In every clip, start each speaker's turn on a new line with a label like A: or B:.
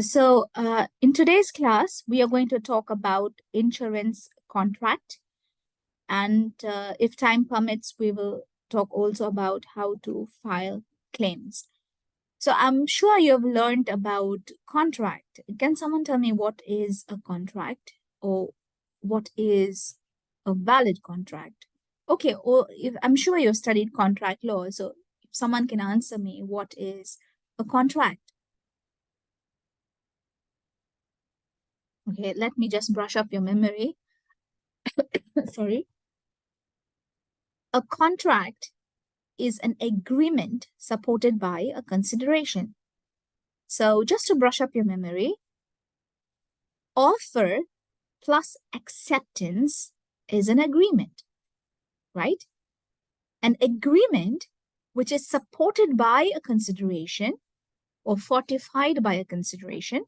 A: So uh, in today's class, we are going to talk about insurance contract. And uh, if time permits, we will talk also about how to file claims. So I'm sure you've learned about contract. Can someone tell me what is a contract or what is a valid contract? Okay, or if, I'm sure you've studied contract law. So if someone can answer me, what is a contract? Okay, let me just brush up your memory. Sorry. A contract is an agreement supported by a consideration. So just to brush up your memory, offer plus acceptance is an agreement, right? An agreement which is supported by a consideration or fortified by a consideration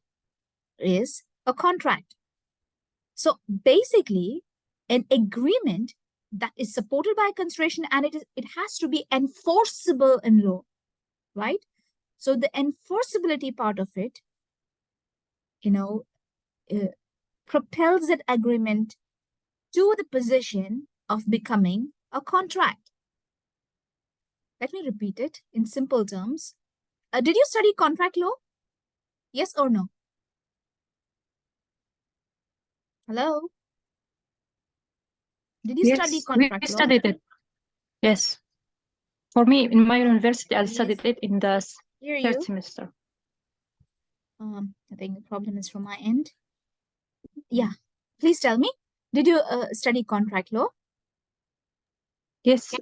A: is a contract. So basically, an agreement that is supported by consideration and it, is, it has to be enforceable in law, right? So the enforceability part of it, you know, uh, propels that agreement to the position of becoming a contract. Let me repeat it in simple terms. Uh, did you study contract law? Yes or no? Hello? Did you
B: yes,
A: study contract
B: we
A: law?
B: studied it. Yes. For me, in my university, I studied
A: Yes.
B: it in the
A: Hear
B: third
A: you.
B: semester.
A: Um, I think the problem is from my end. Yeah, please tell me. Did you uh, study contract law?
B: Yes,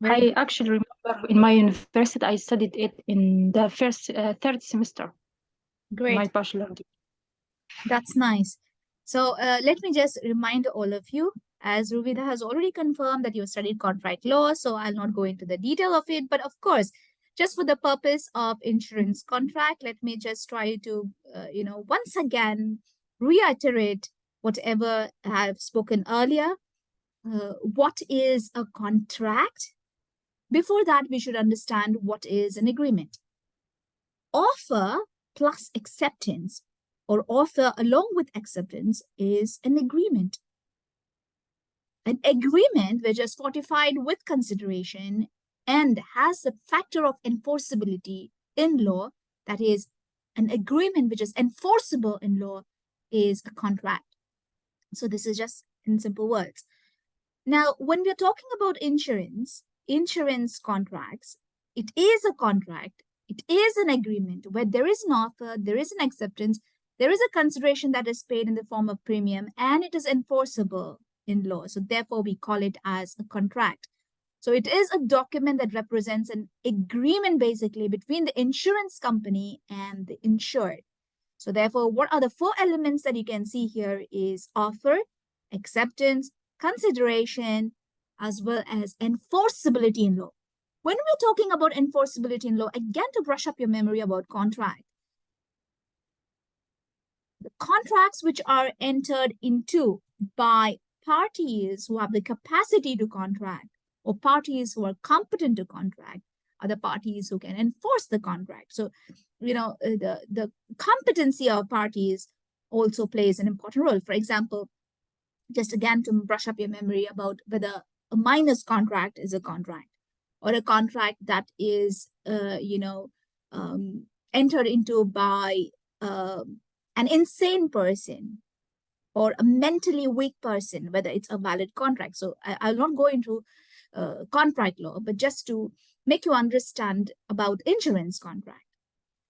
A: Very
B: I actually remember in my university, I studied it in the first, uh, third semester,
A: Great.
B: my bachelor degree.
A: That's nice. So uh, let me just remind all of you, as Ruvida has already confirmed that you studied contract law, so I'll not go into the detail of it. But of course, just for the purpose of insurance contract, let me just try to, uh, you know, once again, reiterate whatever I have spoken earlier. Uh, what is a contract? Before that, we should understand what is an agreement. Offer plus acceptance or offer along with acceptance is an agreement. An agreement which is fortified with consideration and has the factor of enforceability in law, that is, an agreement which is enforceable in law is a contract. So this is just in simple words. Now, when we're talking about insurance, insurance contracts, it is a contract, it is an agreement where there is an offer, there is an acceptance, there is a consideration that is paid in the form of premium, and it is enforceable in law. So therefore, we call it as a contract. So it is a document that represents an agreement basically between the insurance company and the insured. So therefore, what are the four elements that you can see here is offer, acceptance, consideration, as well as enforceability in law. When we're talking about enforceability in law, again, to brush up your memory about contract, contracts which are entered into by parties who have the capacity to contract or parties who are competent to contract are the parties who can enforce the contract. So, you know, uh, the, the competency of parties also plays an important role. For example, just again to brush up your memory about whether a minor's contract is a contract or a contract that is, uh, you know, um, entered into by uh, an insane person or a mentally weak person, whether it's a valid contract. So I, will not go into uh, contract law, but just to make you understand about insurance contract.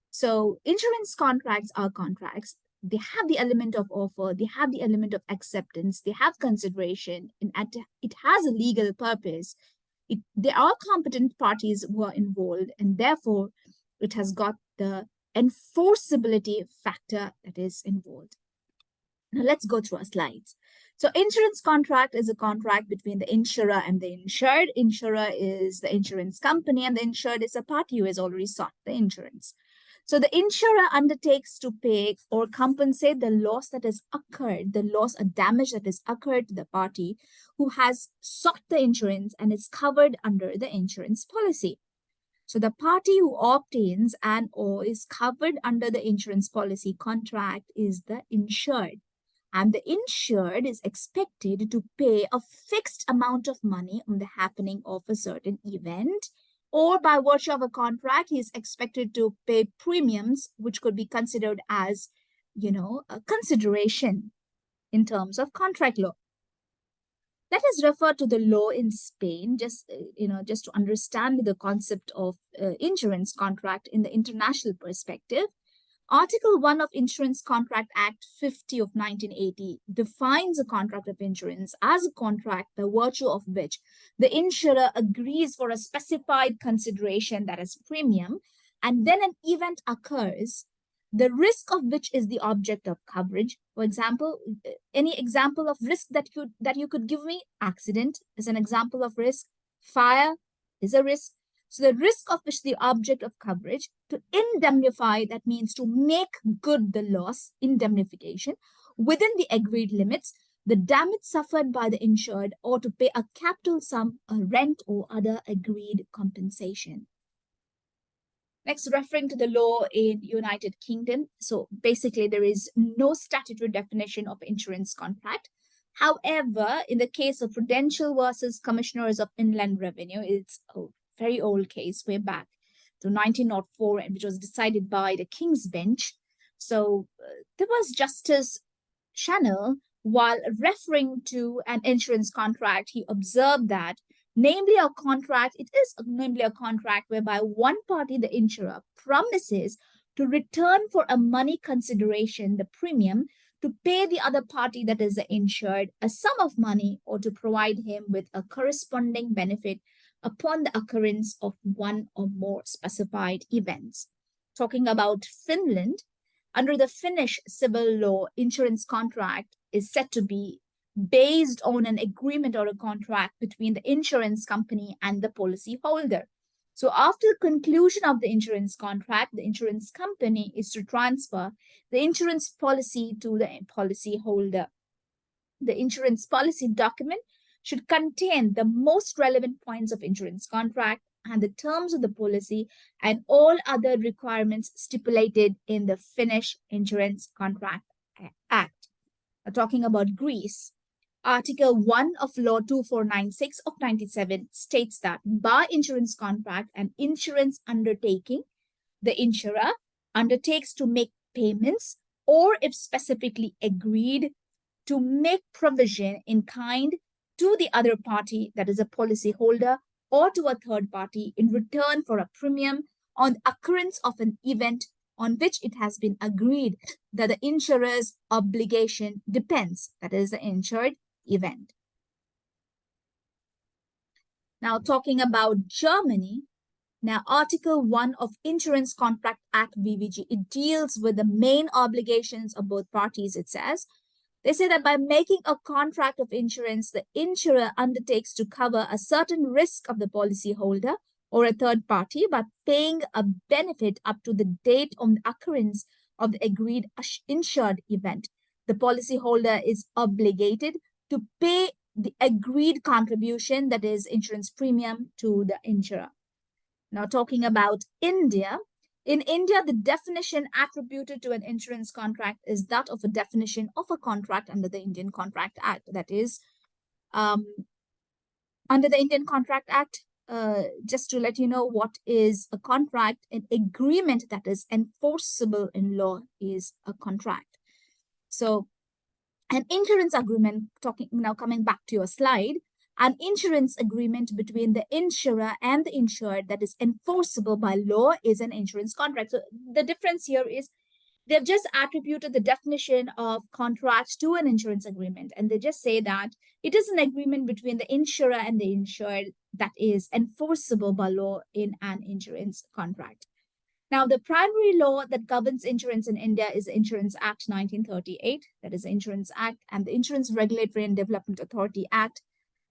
A: So insurance contracts are contracts. They have the element of offer, they have the element of acceptance, they have consideration, and it has a legal purpose. It, there are competent parties who are involved, and therefore it has got the enforceability factor that is involved. Now let's go through our slides. So insurance contract is a contract between the insurer and the insured. Insurer is the insurance company and the insured is a party who has already sought the insurance. So the insurer undertakes to pay or compensate the loss that has occurred, the loss or damage that has occurred to the party who has sought the insurance and is covered under the insurance policy. So the party who obtains and or is covered under the insurance policy contract is the insured. And the insured is expected to pay a fixed amount of money on the happening of a certain event or by virtue of a contract, he is expected to pay premiums, which could be considered as, you know, a consideration in terms of contract law. Let us refer to the law in Spain, just, uh, you know, just to understand the concept of uh, insurance contract in the international perspective. Article 1 of Insurance Contract Act 50 of 1980 defines a contract of insurance as a contract by virtue of which the insurer agrees for a specified consideration that is premium, and then an event occurs the risk of which is the object of coverage. For example, any example of risk that you, that you could give me? Accident is an example of risk. Fire is a risk. So the risk of which the object of coverage to indemnify, that means to make good the loss, indemnification, within the agreed limits, the damage suffered by the insured or to pay a capital sum, a rent or other agreed compensation. Next, referring to the law in United Kingdom. So basically, there is no statutory definition of insurance contract. However, in the case of Prudential versus Commissioners of Inland Revenue, it's a very old case way back to 1904, and which was decided by the King's Bench. So uh, there was Justice Channell, while referring to an insurance contract, he observed that namely a contract, it is namely a contract whereby one party, the insurer, promises to return for a money consideration, the premium, to pay the other party that is the insured a sum of money or to provide him with a corresponding benefit upon the occurrence of one or more specified events. Talking about Finland, under the Finnish civil law, insurance contract is said to be based on an agreement or a contract between the insurance company and the policy holder. So after the conclusion of the insurance contract, the insurance company is to transfer the insurance policy to the policy holder. The insurance policy document should contain the most relevant points of insurance contract and the terms of the policy and all other requirements stipulated in the Finnish Insurance Contract Act. Now, talking about Greece, Article 1 of Law 2496 of 97 states that by insurance contract and insurance undertaking, the insurer undertakes to make payments or if specifically agreed to make provision in kind to the other party that is a policyholder or to a third party in return for a premium on the occurrence of an event on which it has been agreed that the insurer's obligation depends, that is the insured event. Now talking about Germany, now Article 1 of Insurance Contract Act VVG, it deals with the main obligations of both parties, it says. They say that by making a contract of insurance, the insurer undertakes to cover a certain risk of the policyholder or a third party by paying a benefit up to the date of the occurrence of the agreed insured event. The policyholder is obligated to pay the agreed contribution, that is insurance premium to the insurer. Now talking about India, in India, the definition attributed to an insurance contract is that of a definition of a contract under the Indian Contract Act. That is, um, under the Indian Contract Act, uh, just to let you know what is a contract, an agreement that is enforceable in law is a contract. So an insurance agreement, talking now coming back to your slide, an insurance agreement between the insurer and the insured that is enforceable by law is an insurance contract. So the difference here is they've just attributed the definition of contract to an insurance agreement. And they just say that it is an agreement between the insurer and the insured that is enforceable by law in an insurance contract. Now, the primary law that governs insurance in India is the Insurance Act 1938, that is the Insurance Act, and the Insurance Regulatory and Development Authority Act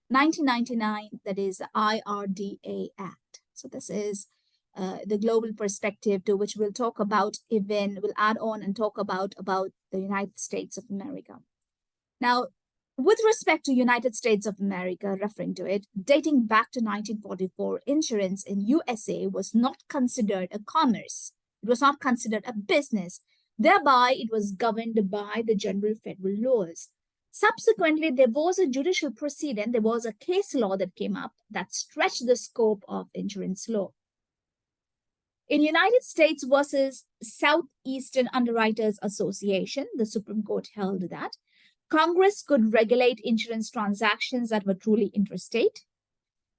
A: 1999, that is the IRDA Act. So this is uh, the global perspective to which we'll talk about even, we'll add on and talk about, about the United States of America. Now, with respect to United States of America, referring to it, dating back to 1944, insurance in USA was not considered a commerce. It was not considered a business. Thereby, it was governed by the general federal laws. Subsequently, there was a judicial precedent, there was a case law that came up that stretched the scope of insurance law. In United States versus Southeastern Underwriters Association, the Supreme Court held that Congress could regulate insurance transactions that were truly interstate.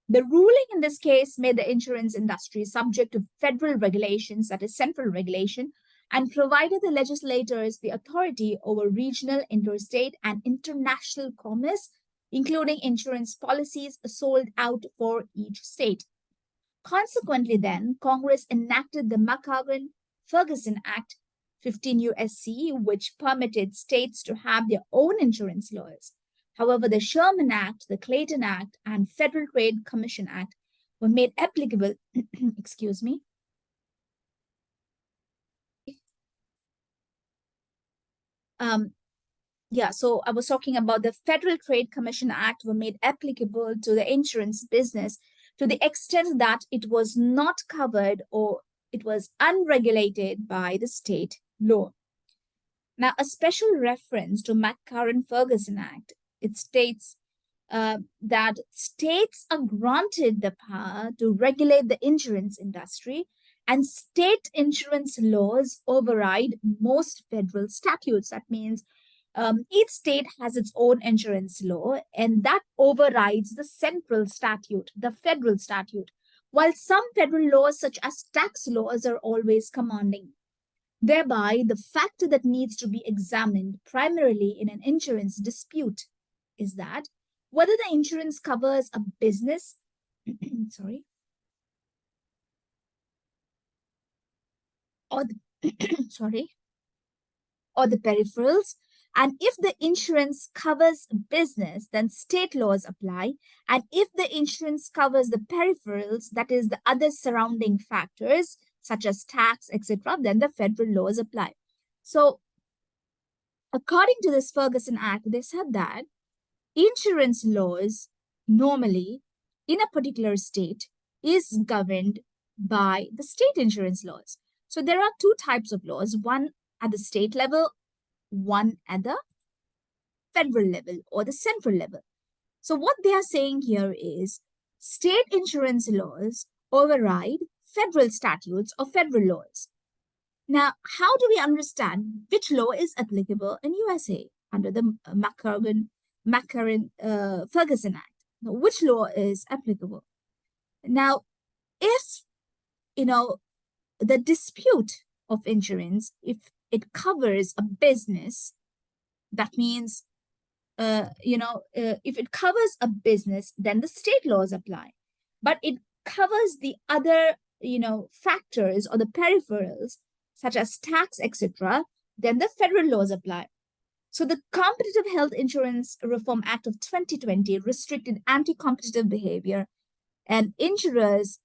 A: The ruling in this case made the insurance industry subject to federal regulations, that is central regulation, and provided the legislators the authority over regional, interstate, and international commerce, including insurance policies sold out for each state. Consequently, then, Congress enacted the McCarran-Ferguson Act 15 USC, which permitted states to have their own insurance laws. However, the Sherman Act, the Clayton Act, and Federal Trade Commission Act were made applicable, excuse me, um, yeah, so I was talking about the Federal Trade Commission Act were made applicable to the insurance business to the extent that it was not covered or it was unregulated by the state law. Now, a special reference to McCarran-Ferguson Act, it states uh, that states are granted the power to regulate the insurance industry and state insurance laws override most federal statutes. That means um, each state has its own insurance law and that overrides the central statute, the federal statute, while some federal laws such as tax laws are always commanding. Thereby, the factor that needs to be examined primarily in an insurance dispute is that whether the insurance covers a business, sorry, or the, sorry, or the peripherals. And if the insurance covers business, then state laws apply. And if the insurance covers the peripherals, that is the other surrounding factors, such as tax, etc., then the federal laws apply. So according to this Ferguson Act, they said that insurance laws normally in a particular state is governed by the state insurance laws. So there are two types of laws, one at the state level, one at the federal level or the central level. So what they are saying here is state insurance laws override federal statutes or federal laws. Now, how do we understand which law is applicable in USA under the McCarran, McCarran uh, Ferguson Act? Now, which law is applicable? Now, if, you know, the dispute of insurance, if it covers a business, that means, uh, you know, uh, if it covers a business, then the state laws apply. But it covers the other, you know, factors or the peripherals, such as tax, etc., then the federal laws apply. So the Competitive Health Insurance Reform Act of 2020 restricted anti-competitive behavior and insurers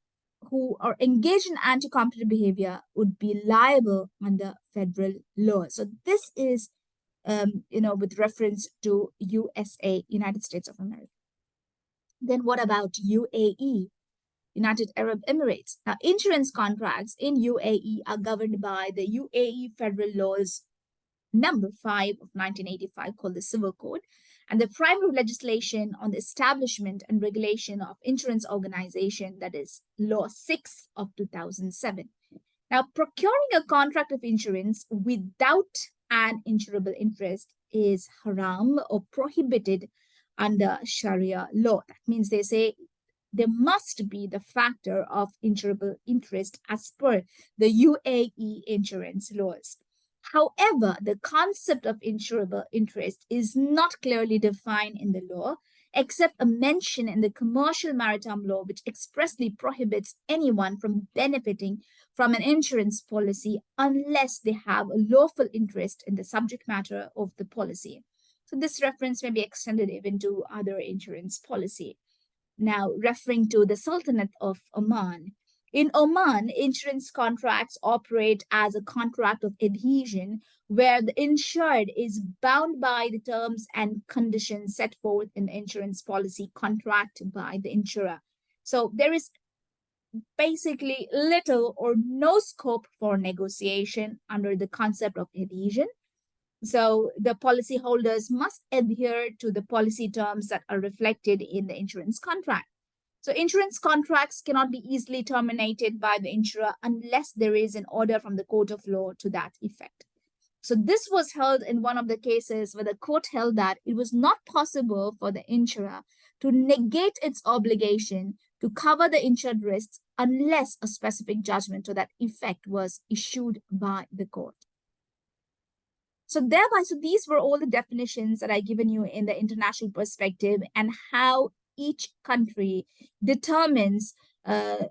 A: who are engaged in anti-competitive behavior would be liable under federal law. So this is, um, you know, with reference to USA, United States of America. Then what about UAE, United Arab Emirates? Now, insurance contracts in UAE are governed by the UAE federal laws number 5 of 1985 called the Civil Code and the primary legislation on the establishment and regulation of insurance organization, that is Law 6 of 2007. Now, procuring a contract of insurance without an insurable interest is haram or prohibited under Sharia law. That means they say there must be the factor of insurable interest as per the UAE insurance laws. However, the concept of insurable interest is not clearly defined in the law, except a mention in the commercial maritime law, which expressly prohibits anyone from benefiting from an insurance policy unless they have a lawful interest in the subject matter of the policy. So this reference may be extended even to other insurance policy. Now, referring to the Sultanate of Oman, In Oman, insurance contracts operate as a contract of adhesion where the insured is bound by the terms and conditions set forth in the insurance policy contract by the insurer. So there is basically little or no scope for negotiation under the concept of adhesion. So the policyholders must adhere to the policy terms that are reflected in the insurance contract. So insurance contracts cannot be easily terminated by the insurer unless there is an order from the court of law to that effect. So this was held in one of the cases where the court held that it was not possible for the insurer to negate its obligation to cover the insured risks unless a specific judgment to that effect was issued by the court. So thereby, so these were all the definitions that I given you in the international perspective and how each country determines uh,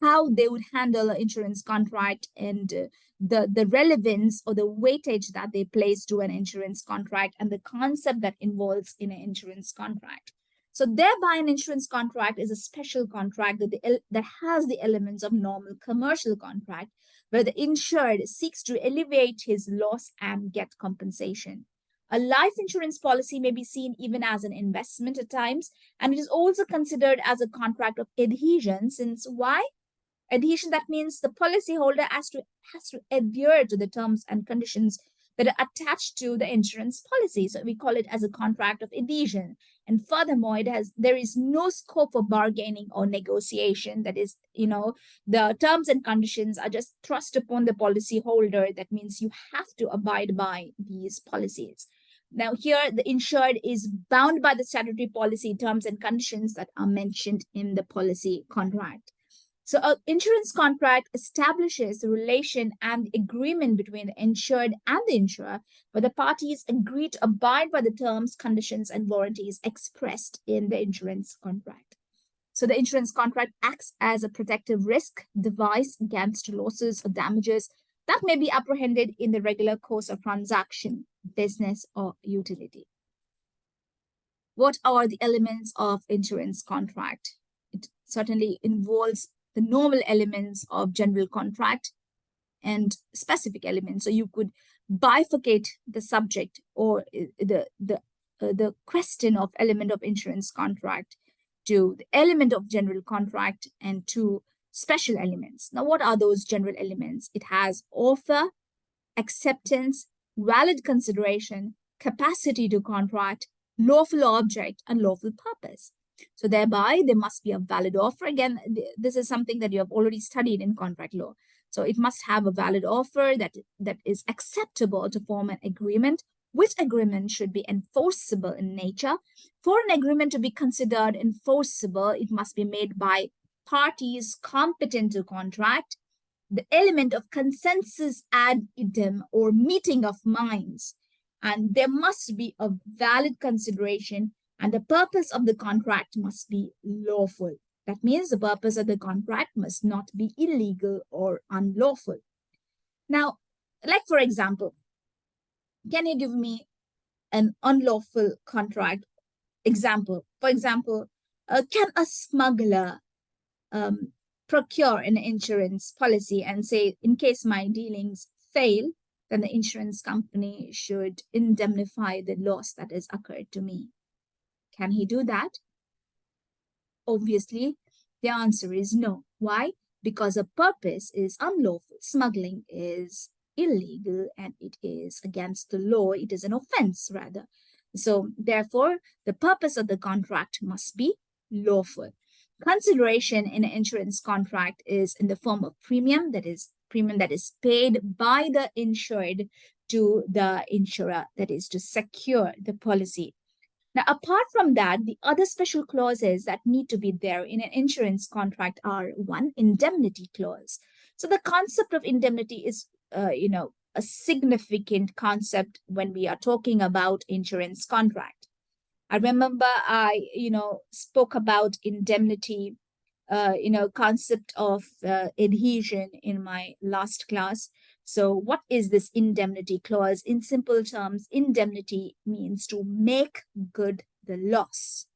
A: how they would handle an insurance contract and the, the relevance or the weightage that they place to an insurance contract and the concept that involves in an insurance contract. So thereby an insurance contract is a special contract that, the, that has the elements of normal commercial contract where the insured seeks to alleviate his loss and get compensation. A life insurance policy may be seen even as an investment at times, and it is also considered as a contract of adhesion since why? Adhesion, that means the policyholder has to, has to adhere to the terms and conditions that are attached to the insurance policy. So we call it as a contract of adhesion. And furthermore, it has there is no scope for bargaining or negotiation. That is, you know, the terms and conditions are just thrust upon the policyholder. That means you have to abide by these policies. Now here, the insured is bound by the statutory policy terms and conditions that are mentioned in the policy contract. So an insurance contract establishes the relation and agreement between the insured and the insurer, where the parties agree to abide by the terms, conditions, and warranties expressed in the insurance contract. So the insurance contract acts as a protective risk device against losses or damages that may be apprehended in the regular course of transaction, business, or utility. What are the elements of insurance contract? It certainly involves the normal elements of general contract and specific elements. So you could bifurcate the subject or uh, the the uh, the question of element of insurance contract to the element of general contract and to special elements. Now, what are those general elements? It has offer, acceptance, valid consideration, capacity to contract, lawful object, and lawful purpose. So thereby, there must be a valid offer. Again, this is something that you have already studied in contract law. So it must have a valid offer that, that is acceptable to form an agreement, which agreement should be enforceable in nature. For an agreement to be considered enforceable, it must be made by parties competent to contract, the element of consensus ad idem or meeting of minds. And there must be a valid consideration and the purpose of the contract must be lawful. That means the purpose of the contract must not be illegal or unlawful. Now, like for example, can you give me an unlawful contract example? For example, uh, can a smuggler um, procure an insurance policy and say, in case my dealings fail, then the insurance company should indemnify the loss that has occurred to me. Can he do that? Obviously, the answer is no. Why? Because a purpose is unlawful. Smuggling is illegal and it is against the law. It is an offense, rather. So, therefore, the purpose of the contract must be lawful. Consideration in an insurance contract is in the form of premium, that is, premium that is paid by the insured to the insurer, that is, to secure the policy now, apart from that, the other special clauses that need to be there in an insurance contract are one, indemnity clause. So the concept of indemnity is, uh, you know, a significant concept when we are talking about insurance contract. I remember I, you know, spoke about indemnity, uh, you know, concept of uh, adhesion in my last class. So what is this indemnity clause? In simple terms, indemnity means to make good the loss.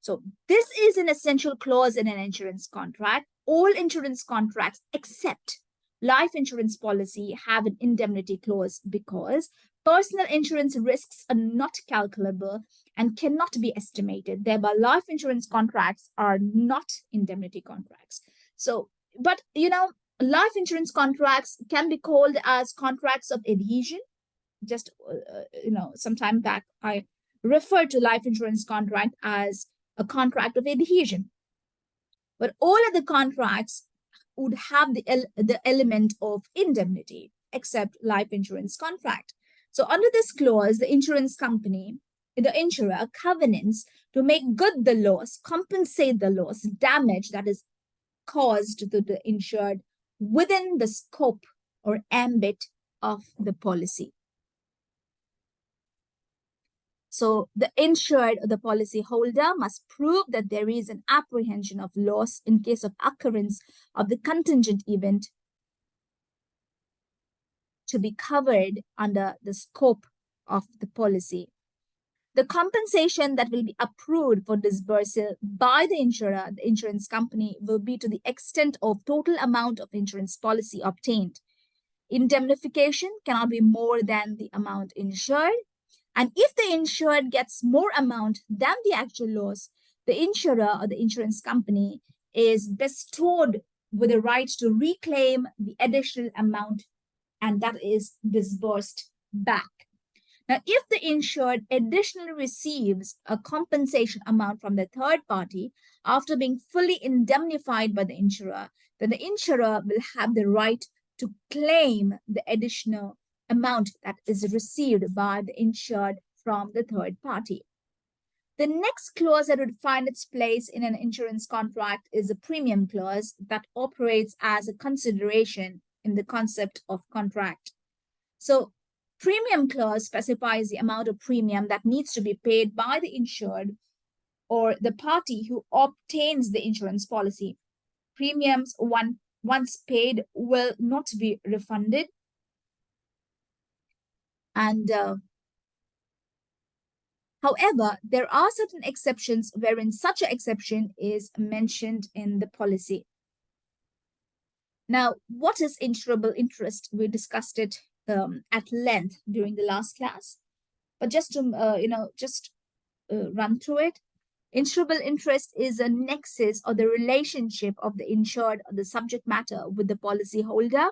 A: So this is an essential clause in an insurance contract. all insurance contracts except life insurance policy have an indemnity clause because personal insurance risks are not calculable and cannot be estimated. Thereby, life insurance contracts are not indemnity contracts. So, but you know, life insurance contracts can be called as contracts of adhesion. Just, uh, you know, some time back, I referred to life insurance contract as a contract of adhesion. But all of the contracts would have the, el the element of indemnity, except life insurance contract. So under this clause, the insurance company, the insurer covenants to make good the loss, compensate the loss, damage that is caused to the insured within the scope or ambit of the policy. So the insured or the policyholder must prove that there is an apprehension of loss in case of occurrence of the contingent event to be covered under the scope of the policy. The compensation that will be approved for disbursal by the insurer, the insurance company, will be to the extent of total amount of insurance policy obtained. Indemnification cannot be more than the amount insured. And if the insured gets more amount than the actual loss, the insurer or the insurance company is bestowed with the right to reclaim the additional amount and that is disbursed back. Now, if the insured additionally receives a compensation amount from the third party after being fully indemnified by the insurer, then the insurer will have the right to claim the additional amount that is received by the insured from the third party. The next clause that would find its place in an insurance contract is a premium clause that operates as a consideration in the concept of contract. So premium clause specifies the amount of premium that needs to be paid by the insured or the party who obtains the insurance policy. Premiums one, once paid will not be refunded. And uh, however, there are certain exceptions wherein such an exception is mentioned in the policy. Now, what is insurable interest? We discussed it um, at length during the last class. But just to, uh, you know, just uh, run through it. Insurable interest is a nexus or the relationship of the insured or the subject matter with the policy holder.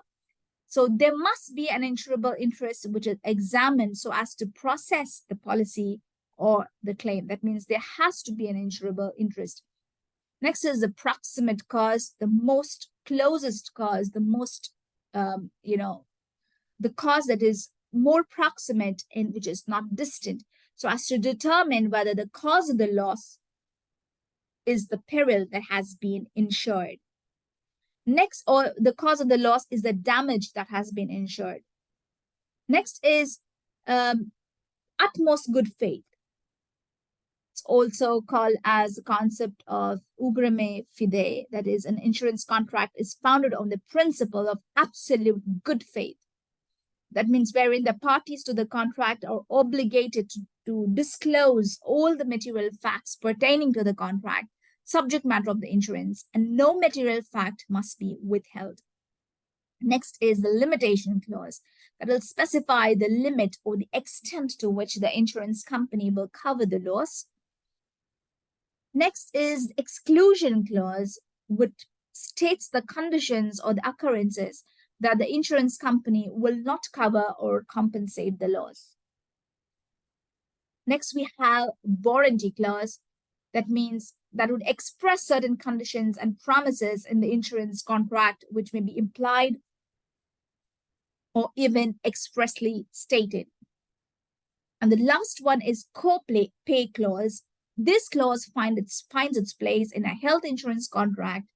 A: So there must be an insurable interest which is examined so as to process the policy or the claim. That means there has to be an insurable interest. Next is the proximate cause, the most closest cause, the most, um, you know, the cause that is more proximate and which is not distant, so as to determine whether the cause of the loss is the peril that has been insured. Next, or the cause of the loss is the damage that has been insured. Next is um, utmost good faith. It's also called as the concept of uberrimae fidei, that is an insurance contract is founded on the principle of absolute good faith. That means wherein the parties to the contract are obligated to, to disclose all the material facts pertaining to the contract, subject matter of the insurance, and no material fact must be withheld. Next is the limitation clause that will specify the limit or the extent to which the insurance company will cover the loss Next is exclusion clause, which states the conditions or the occurrences that the insurance company will not cover or compensate the loss. Next, we have warranty clause. That means that would express certain conditions and promises in the insurance contract, which may be implied or even expressly stated. And the last one is co-pay clause, this clause find its, finds its place in a health insurance contract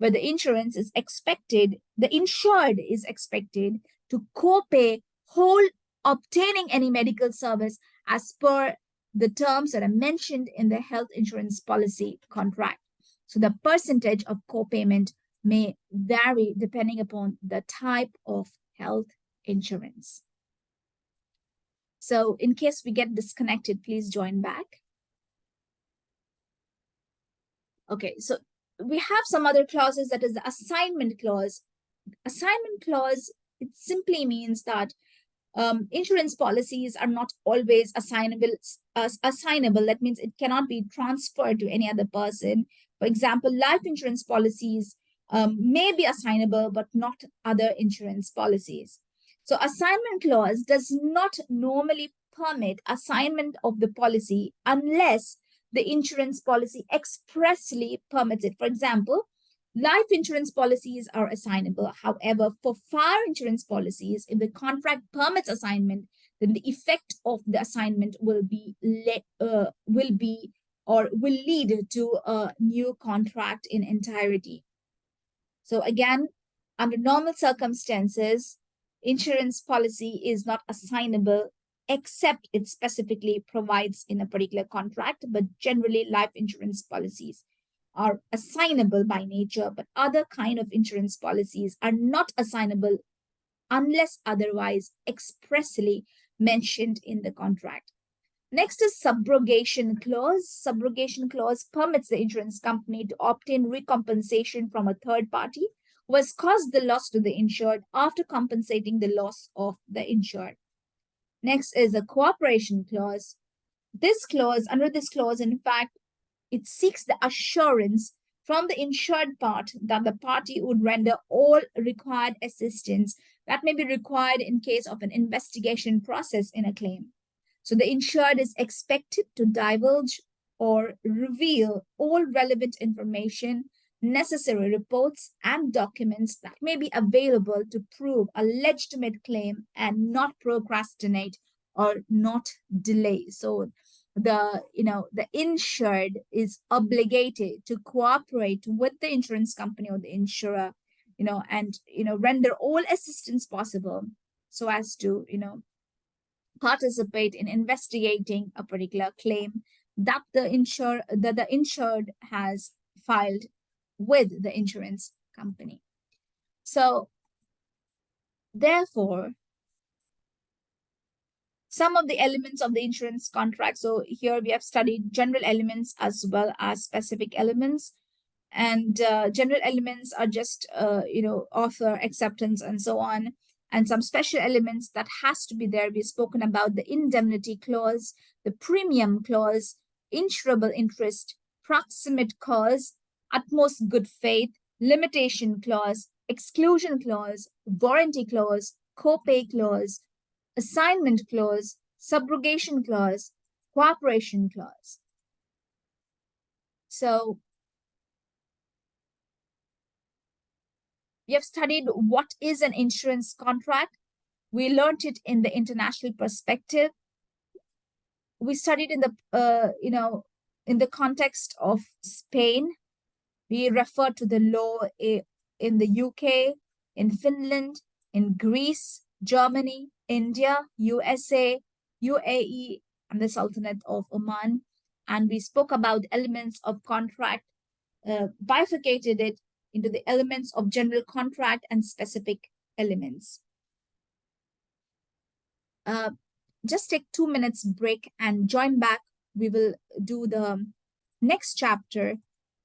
A: where the insurance is expected, the insured is expected to co-pay whole obtaining any medical service as per the terms that are mentioned in the health insurance policy contract. So the percentage of co-payment may vary depending upon the type of health insurance. So in case we get disconnected, please join back. Okay, so we have some other clauses that is the assignment clause. Assignment clause, it simply means that um, insurance policies are not always assignable. Assignable. That means it cannot be transferred to any other person. For example, life insurance policies um, may be assignable, but not other insurance policies. So assignment clause does not normally permit assignment of the policy unless the insurance policy expressly permits it. For example, life insurance policies are assignable. However, for fire insurance policies, if the contract permits assignment, then the effect of the assignment will be uh, will be or will lead to a new contract in entirety. So again, under normal circumstances, insurance policy is not assignable except it specifically provides in a particular contract, but generally life insurance policies are assignable by nature, but other kind of insurance policies are not assignable unless otherwise expressly mentioned in the contract. Next is subrogation clause. Subrogation clause permits the insurance company to obtain recompensation from a third party who has caused the loss to the insured after compensating the loss of the insured. Next is a cooperation clause. This clause, under this clause, in fact, it seeks the assurance from the insured part that the party would render all required assistance that may be required in case of an investigation process in a claim. So the insured is expected to divulge or reveal all relevant information necessary reports and documents that may be available to prove a legitimate claim and not procrastinate or not delay. So the you know the insured is obligated to cooperate with the insurance company or the insurer you know and you know render all assistance possible so as to you know participate in investigating a particular claim that the insure that the insured has filed with the insurance company. So therefore, some of the elements of the insurance contract. So here we have studied general elements as well as specific elements. And uh, general elements are just, uh, you know, offer acceptance and so on. And some special elements that has to be there. We've spoken about the indemnity clause, the premium clause, insurable interest, proximate cause, utmost good faith, limitation clause, exclusion clause, warranty clause, copay clause, assignment clause, subrogation clause, cooperation clause. So we have studied what is an insurance contract. We learned it in the international perspective. We studied in the, uh, you know, in the context of Spain, we refer to the law in the UK, in Finland, in Greece, Germany, India, USA, UAE, and the Sultanate of Oman. And we spoke about elements of contract, uh, bifurcated it into the elements of general contract and specific elements. Uh, just take two minutes break and join back. We will do the next chapter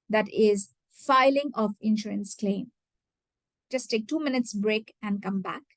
A: that is filing of insurance claim. Just take two minutes break and come back.